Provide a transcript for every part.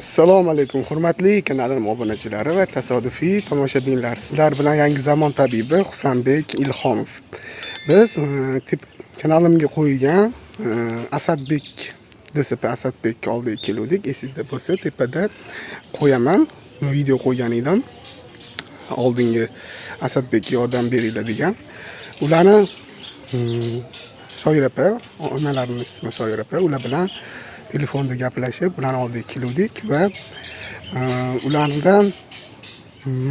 assalomu alaykum hurmatli kanalim obunachilari va tasodifiy tomoshabinlar. Sizlar bilan yangi zamon tabibi husanbek ilhomov. Biz e, tip kanalimga qo'ygan e, asadbek dsp asadbekni oldiga keluvdik. Esingizda bo'lsa tepada qo'yaman. Video qo'ygan edim oldingi asadbekka yordam beringlar degan. Ularni mm, shoir opa onalarini ismi shoir opa ular bilan telefonda gaplashib ularni oldiga keluvdik va e, ulardan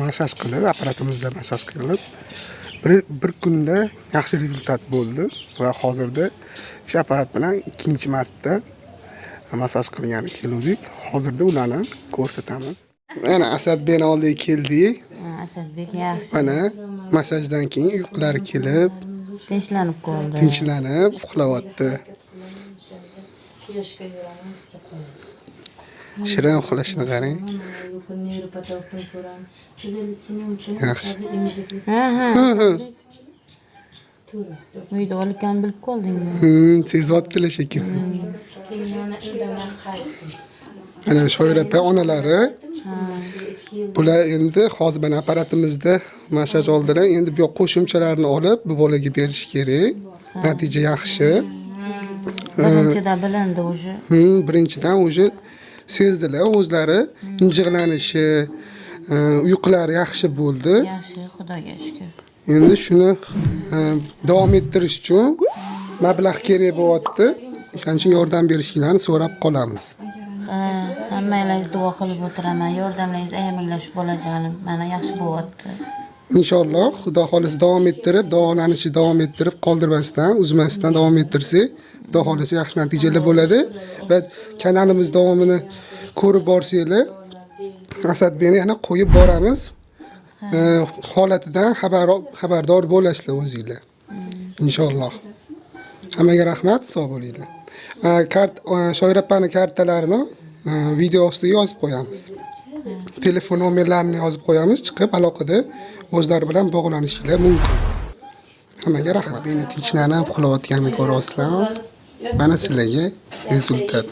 massaj qilib apparatimizda massaj qilib bir, bir kunda yaxshi rezultat bo'ldi va hozirda shu apparat bilan ikkinchi marta massaj qilgani keluvdik. Hozirda ularni ko'rsatamiz. Mana asadbekni oldiga keldik asadbek yaxshi. Mana massajdan keyin uyqulari kelib tinchlanib qoldi. tinchlanib uxlayapti shirin uxlashini qarang Yaxshi. ha ha. Uyda o'likani bilib qoldingmi? Hmm, sezyaptilar shekilli. Mana shoir opa onalari. Bular endi hozir mana apparatimizda massaj oldilar. Endi bu yoq qo'shimchalarni olib bu bolaga berish kerak. Natija yaxshi birinchida bilindi уже. Birinchidan уже sezdilar. O'zlari injiqlanishi e, uyqulari yaxshi bo'ldi. Yaxshi xudoga shukur endi shuni e, davom ettirish uchun mablag' kerak bo'lyapti. O'shaning uchun yordam berishingizni so'rab qolamiz. Ha hammanglarga duo qilib o'tiraman. Yordamlaringiz ayamanglar shu bolajonim mana yaxshi bo'lyapti inshaalloh xudo xohlasa davom ettirib davolanishni davom ettirib qoldirmasdan uzmasdan davom ettirsak xudo xohlasa yaxshi natijalar bo'ladi va kanalimiz davomini ko'rib borsanglar asadbekni yana qo'yib boramiz. Holatidan xabar xabardor bo'lasizlar o'zinglar. Inshaalloh hammaga rahmat sog' bo'linglar. Kart e, shoir opani kartalarini e, video ostiga yozib qo'yamiz telefon nomerlarini yozib qo'yamiz chiqib aloqada o'zlari bilan bog'lanishinglar mumkin. Hammaga rahmat. Meni tinchlanib uxlayotganimni ko'ryapsizlar mana sizlarga rezultat.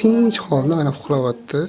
Tinch holda mana uxlayapti